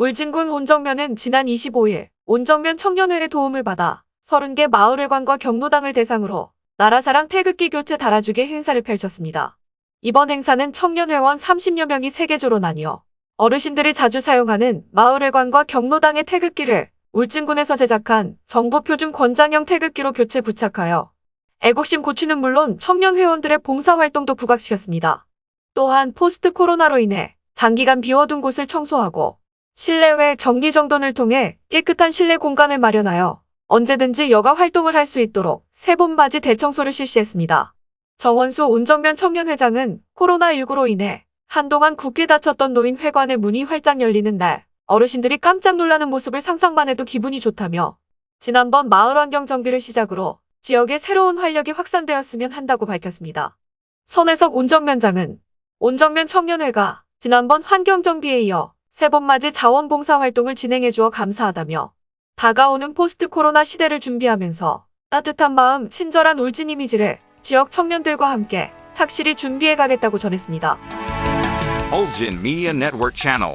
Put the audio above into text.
울진군 온정면은 지난 25일 온정면 청년회의 도움을 받아 30개 마을회관과 경로당을 대상으로 나라사랑 태극기 교체 달아주기 행사를 펼쳤습니다. 이번 행사는 청년회원 30여 명이 세계조로 나뉘어 어르신들이 자주 사용하는 마을회관과 경로당의 태극기를 울진군에서 제작한 정부 표준 권장형 태극기로 교체 부착하여 애국심 고취는 물론 청년 회원들의 봉사활동도 부각시켰습니다. 또한 포스트 코로나로 인해 장기간 비워둔 곳을 청소하고 실내외 정기정돈을 통해 깨끗한 실내 공간을 마련하여 언제든지 여가 활동을 할 수 있도록 세봄맞이 대청소를 실시했습니다. 정원수 온정면 청년회장은 코로나19로 인해 한동안 굳게 닫혔던 노인회관의 문이 활짝 열리는 날 어르신들이 깜짝 놀라는 모습을 상상만 해도 기분이 좋다며 지난번 마을환경 정비를 시작으로 지역에 새로운 활력이 확산되었으면 한다고 밝혔습니다. 선혜석 온정면장은 온정면 청년회가 지난번 환경정비에 이어 세번맞이 자원봉사 활동을 진행해 주어 감사하다며 다가오는 포스트 코로나 시대를 준비하면서 따뜻한 마음, 친절한 울진 이미지를 지역 청년들과 함께 착실히 준비해 가겠다고 전했습니다. Olgin Media Network Channel.